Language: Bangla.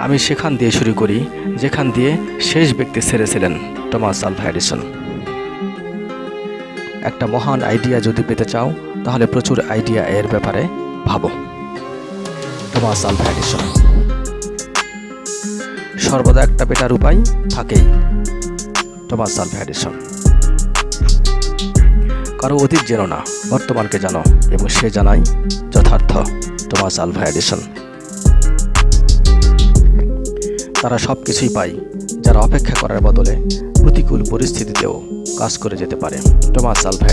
আমি সেখান দিয়ে শুরু করি, যেখান দিয়ে শেষ ব্যক্তি ছেড়েছিলেন টমাস আলভা এডিসন। একটা মহান আইডিয়া যদি পেতে চাও, তাহলে প্রচুর আইডিয়া এর ব্যাপারে ভাবো। Thomas Alva Edison. সর্বদা একটা পেটার উপায় থাকেই, টমাস আলভা এডিসন। কারও অতীত জেনো না, বর্তমানকে জানো, এবং সে জানাই যথার্থ, টমাস আলভা এডিসন। তারা সব কিছুই পায়, যারা অপেক্ষা করার বদলে প্রতিকূল পরিস্থিতিতেও কাজ করে যেতে পারে। Thomas Alva